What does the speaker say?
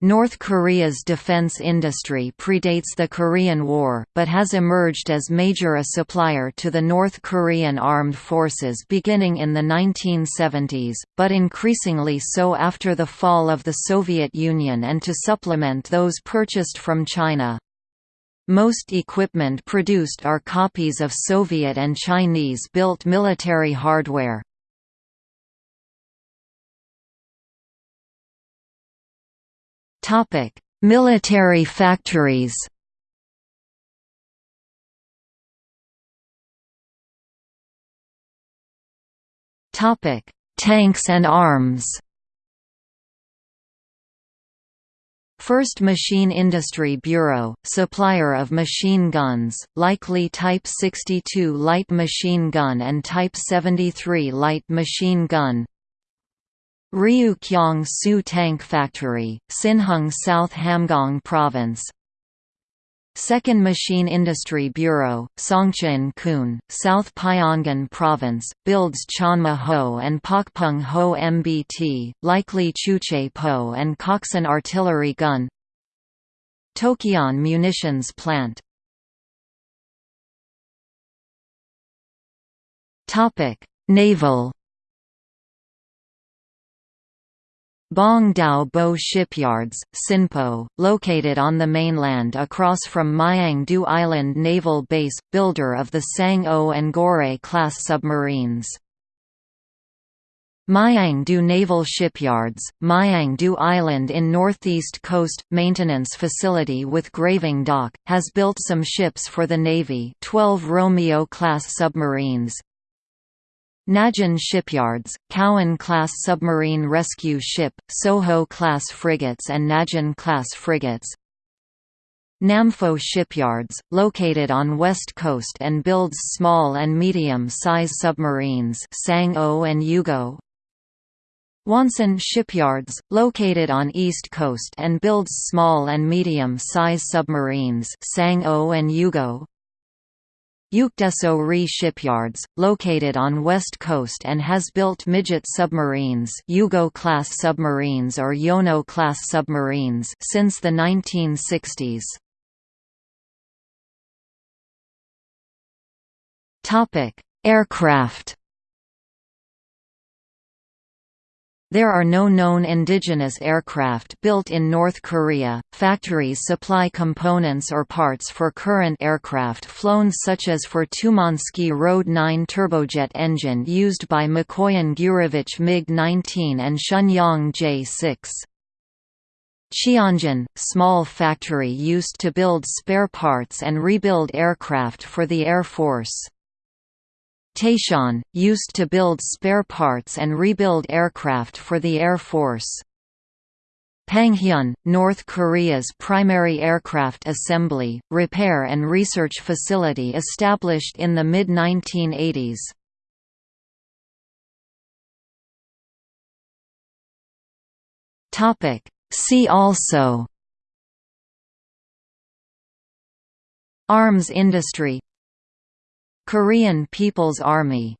North Korea's defense industry predates the Korean War, but has emerged as major a supplier to the North Korean armed forces beginning in the 1970s, but increasingly so after the fall of the Soviet Union and to supplement those purchased from China. Most equipment produced are copies of Soviet and Chinese-built military hardware. Military factories. Topic: Tanks and arms. First Machine Industry Bureau, supplier of machine guns, likely Type 62 light machine gun and Type 73 light machine gun Ryukyong Su Tank Factory, Sinhung South Hamgyong Province. Second Machine Industry Bureau, Songcheon Kun, South Pyongan Province, builds Chonma Ho and Pokpung Ho MBT, likely Juche Po and Koksan artillery gun. Tokyon Munitions Plant. Naval Bong Dao Bo Shipyards, Sinpo, located on the mainland across from Mayang-do Island Naval Base, builder of the Sang-o and Gorae-class submarines. Mayang-do Naval Shipyards, Mayang-do Island in northeast coast, maintenance facility with graving dock, has built some ships for the Navy 12 Romeo-class submarines, Najin Shipyards, Kowan-class submarine rescue ship, Soho-class frigates and Najin-class frigates. Nampo Shipyards, located on west coast and builds small and medium-size submarines Sang-o and Yugo. Wonsan Shipyards, located on east coast and builds small and medium-size submarines Sang-o and Yugo Yukdaeso Ri Shipyards, located on west coast and has built midget submarines Yugo-class submarines or Yono-class submarines since the 1960s. Aircraft There are no known indigenous aircraft built in North Korea. Factories supply components or parts for current aircraft flown such as for Tumansky Road 9 turbojet engine used by Mikoyan Gurevich MiG-19 and Shenyang J-6. Cheongjin, small factory used to build spare parts and rebuild aircraft for the Air Force. Taishan, used to build spare parts and rebuild aircraft for the Air Force. Panghyun, North Korea's primary aircraft assembly, repair and research facility established in the mid-1980s. See also Arms industry Korean People's Army